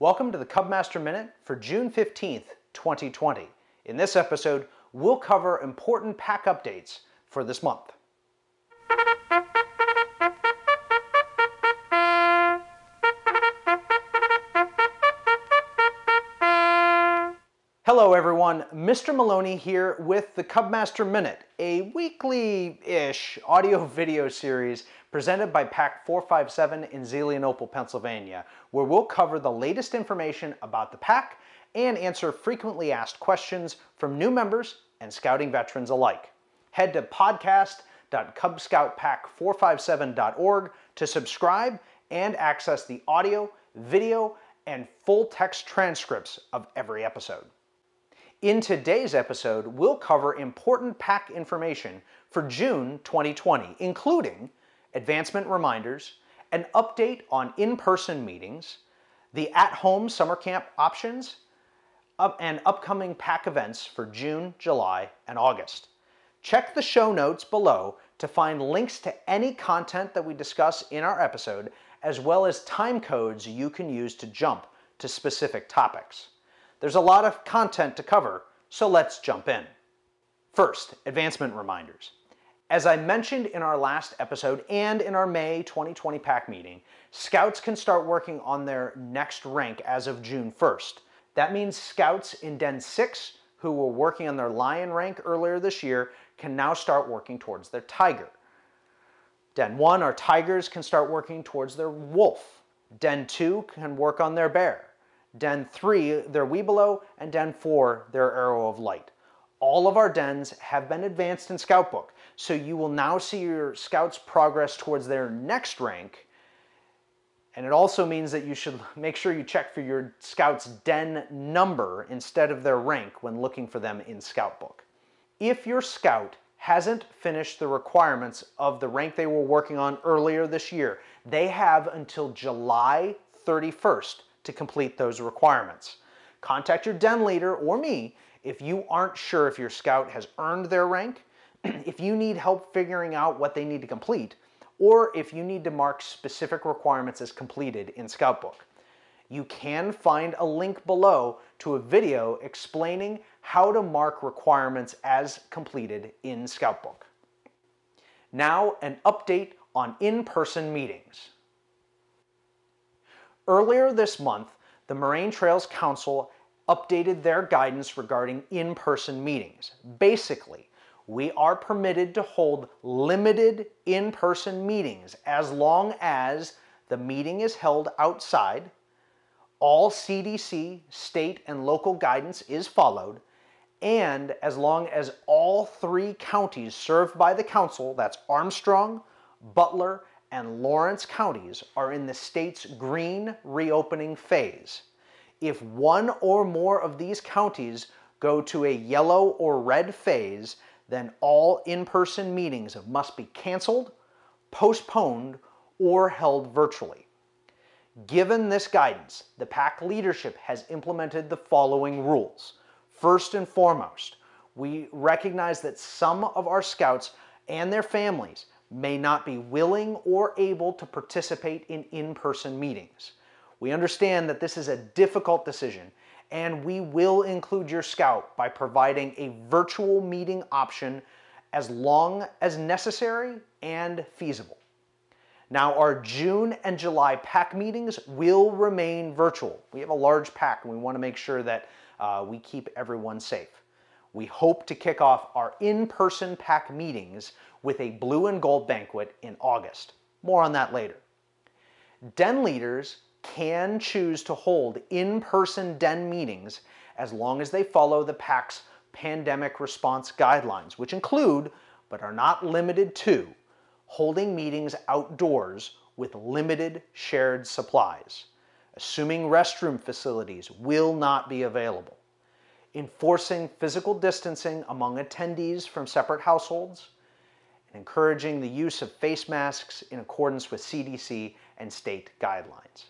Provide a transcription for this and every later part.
Welcome to the Cubmaster Minute for June 15th, 2020. In this episode, we'll cover important pack updates for this month. Hello everyone, Mr. Maloney here with the Cubmaster Minute, a weekly-ish audio-video series presented by Pack 457 in Zelienople, Pennsylvania, where we'll cover the latest information about the pack and answer frequently asked questions from new members and scouting veterans alike. Head to podcast.cubscoutpack457.org to subscribe and access the audio, video, and full text transcripts of every episode. In today's episode, we'll cover important pack information for June 2020, including advancement reminders, an update on in-person meetings, the at-home summer camp options, and upcoming pack events for June, July, and August. Check the show notes below to find links to any content that we discuss in our episode, as well as time codes you can use to jump to specific topics. There's a lot of content to cover, so let's jump in. First, advancement reminders. As I mentioned in our last episode and in our May 2020 pack meeting, scouts can start working on their next rank as of June 1st. That means scouts in Den 6 who were working on their lion rank earlier this year can now start working towards their tiger. Den 1, our tigers, can start working towards their wolf. Den 2 can work on their bear. Den 3, their Webelos, and Den 4, their Arrow of Light. All of our dens have been advanced in Scoutbook, so you will now see your scouts progress towards their next rank. And it also means that you should make sure you check for your scout's den number instead of their rank when looking for them in Scoutbook. If your scout hasn't finished the requirements of the rank they were working on earlier this year, they have until July 31st to complete those requirements. Contact your den leader or me if you aren't sure if your scout has earned their rank, if you need help figuring out what they need to complete, or if you need to mark specific requirements as completed in Scoutbook. You can find a link below to a video explaining how to mark requirements as completed in Scoutbook. Now, an update on in-person meetings. Earlier this month, the Moraine Trails Council updated their guidance regarding in-person meetings. Basically, we are permitted to hold limited in-person meetings as long as the meeting is held outside, all CDC, state, and local guidance is followed, and as long as all three counties served by the council, that's Armstrong, Butler, and Lawrence counties are in the state's green reopening phase. If one or more of these counties go to a yellow or red phase, then all in-person meetings must be canceled, postponed, or held virtually. Given this guidance, the pack leadership has implemented the following rules. First and foremost, we recognize that some of our scouts and their families may not be willing or able to participate in in-person meetings. We understand that this is a difficult decision and we will include your scout by providing a virtual meeting option as long as necessary and feasible. Now our June and July pack meetings will remain virtual. We have a large pack and we want to make sure that uh, we keep everyone safe. We hope to kick off our in-person pack meetings with a blue and gold banquet in August. More on that later. Den leaders can choose to hold in-person den meetings as long as they follow the pack's pandemic response guidelines, which include, but are not limited to, holding meetings outdoors with limited shared supplies, assuming restroom facilities will not be available, enforcing physical distancing among attendees from separate households, and encouraging the use of face masks in accordance with CDC and state guidelines.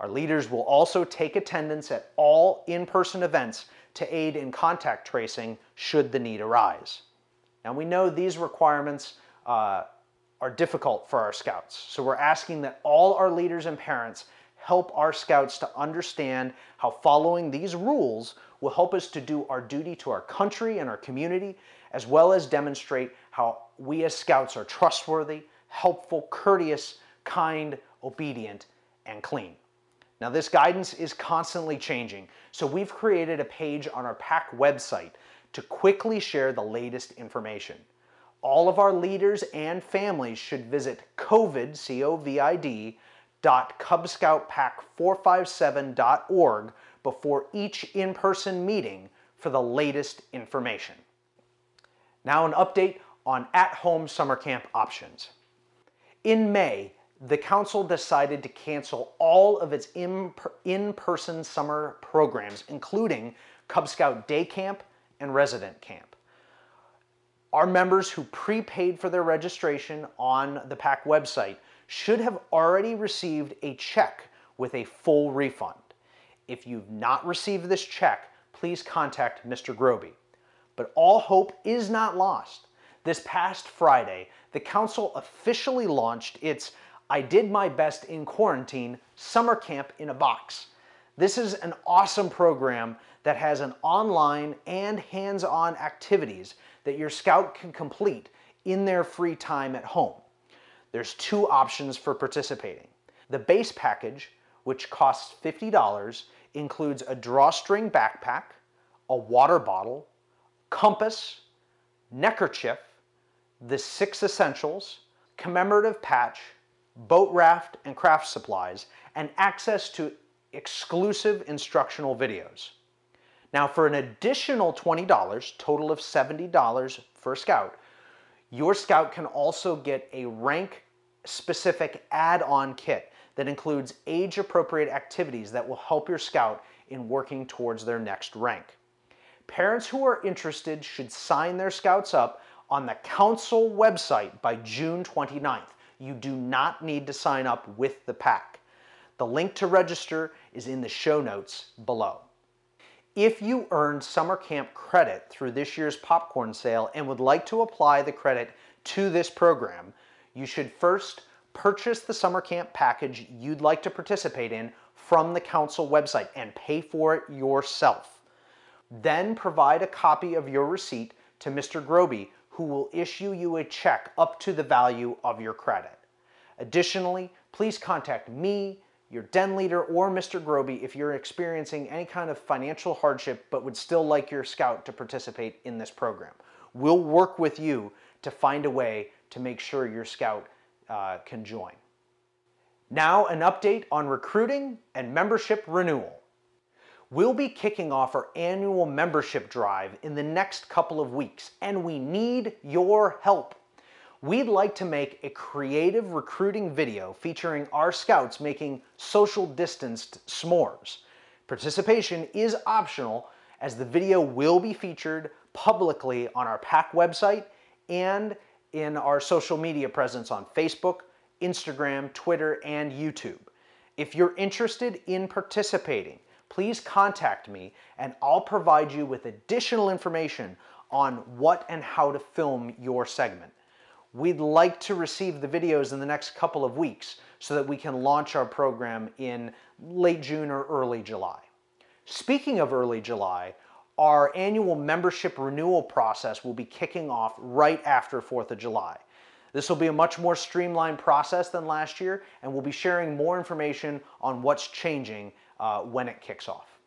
Our leaders will also take attendance at all in-person events to aid in contact tracing should the need arise. Now we know these requirements uh, are difficult for our scouts, so we're asking that all our leaders and parents help our scouts to understand how following these rules will help us to do our duty to our country and our community, as well as demonstrate how we as scouts are trustworthy, helpful, courteous, kind, obedient, and clean. Now this guidance is constantly changing, so we've created a page on our pack website to quickly share the latest information. All of our leaders and families should visit COVID, C-O-V-I-D, cubscoutpack457.org before each in-person meeting for the latest information. Now an update on at-home summer camp options. In May, the council decided to cancel all of its in-person summer programs, including Cub Scout Day Camp and Resident Camp. Our members who prepaid for their registration on the pack website should have already received a check with a full refund. If you've not received this check, please contact Mr. Groby. But all hope is not lost. This past Friday, the council officially launched its I Did My Best in Quarantine Summer Camp in a Box. This is an awesome program that has an online and hands-on activities that your scout can complete in their free time at home. There's two options for participating. The base package, which costs $50, includes a drawstring backpack, a water bottle, compass, neckerchief, the six essentials, commemorative patch, boat raft and craft supplies, and access to exclusive instructional videos. Now for an additional $20, total of $70 for scout, your scout can also get a rank specific add-on kit that includes age-appropriate activities that will help your scout in working towards their next rank. Parents who are interested should sign their scouts up on the council website by June 29th. You do not need to sign up with the pack. The link to register is in the show notes below. If you earned summer camp credit through this year's popcorn sale and would like to apply the credit to this program, you should first purchase the summer camp package you'd like to participate in from the council website and pay for it yourself. Then provide a copy of your receipt to Mr. Groby, who will issue you a check up to the value of your credit. Additionally, please contact me, your den leader, or Mr. Groby if you're experiencing any kind of financial hardship but would still like your scout to participate in this program. We'll work with you to find a way to make sure your scout uh, can join. Now an update on recruiting and membership renewal. We'll be kicking off our annual membership drive in the next couple of weeks and we need your help. We'd like to make a creative recruiting video featuring our scouts making social distanced s'mores. Participation is optional as the video will be featured publicly on our pack website and in our social media presence on Facebook, Instagram, Twitter, and YouTube. If you're interested in participating, please contact me and I'll provide you with additional information on what and how to film your segment. We'd like to receive the videos in the next couple of weeks so that we can launch our program in late June or early July. Speaking of early July, our annual membership renewal process will be kicking off right after 4th of July. This will be a much more streamlined process than last year, and we'll be sharing more information on what's changing uh, when it kicks off.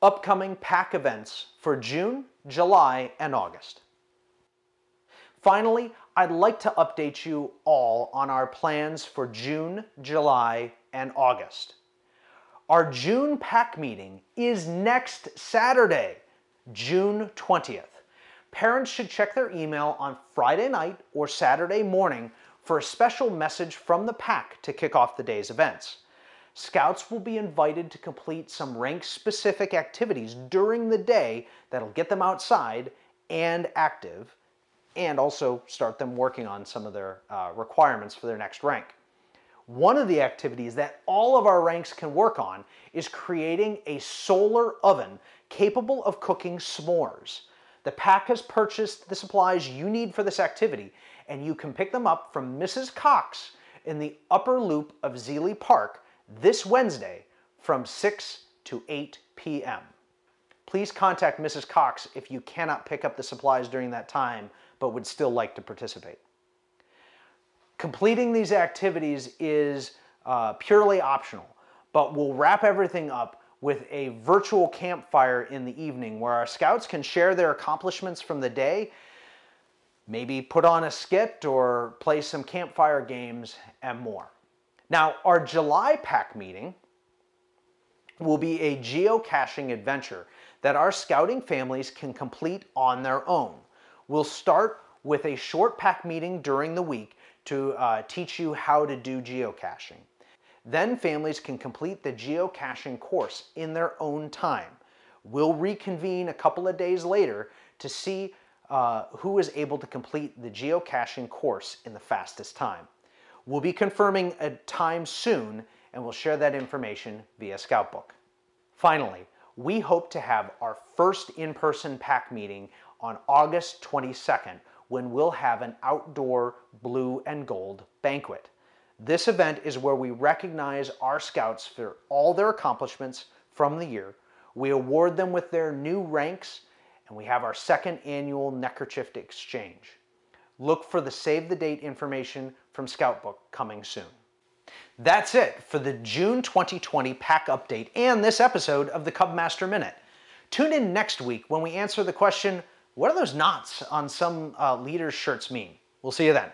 Upcoming pack events for June, July, and August. Finally, I'd like to update you all on our plans for June, July, and August. Our June pack meeting is next Saturday, June 20th. Parents should check their email on Friday night or Saturday morning for a special message from the pack to kick off the day's events. Scouts will be invited to complete some rank-specific activities during the day that'll get them outside and active, and also start them working on some of their uh, requirements for their next rank. One of the activities that all of our ranks can work on is creating a solar oven capable of cooking s'mores. The pack has purchased the supplies you need for this activity, and you can pick them up from Mrs. Cox in the upper loop of Zealy Park this Wednesday from 6 to 8 p.m. Please contact Mrs. Cox if you cannot pick up the supplies during that time but would still like to participate. Completing these activities is uh, purely optional, but we'll wrap everything up with a virtual campfire in the evening where our scouts can share their accomplishments from the day, maybe put on a skit or play some campfire games and more. Now, our July pack meeting will be a geocaching adventure that our scouting families can complete on their own. We'll start with a short pack meeting during the week to uh, teach you how to do geocaching. Then families can complete the geocaching course in their own time. We'll reconvene a couple of days later to see uh, who is able to complete the geocaching course in the fastest time. We'll be confirming a time soon and we'll share that information via Scoutbook. Finally, we hope to have our first in-person pack meeting on August 22nd when we'll have an outdoor blue and gold banquet. This event is where we recognize our scouts for all their accomplishments from the year. We award them with their new ranks, and we have our second annual neckerchief exchange. Look for the save the date information from Scoutbook coming soon. That's it for the June 2020 pack update and this episode of the Cubmaster Minute. Tune in next week when we answer the question, what do those knots on some uh, leaders' shirts mean? We'll see you then.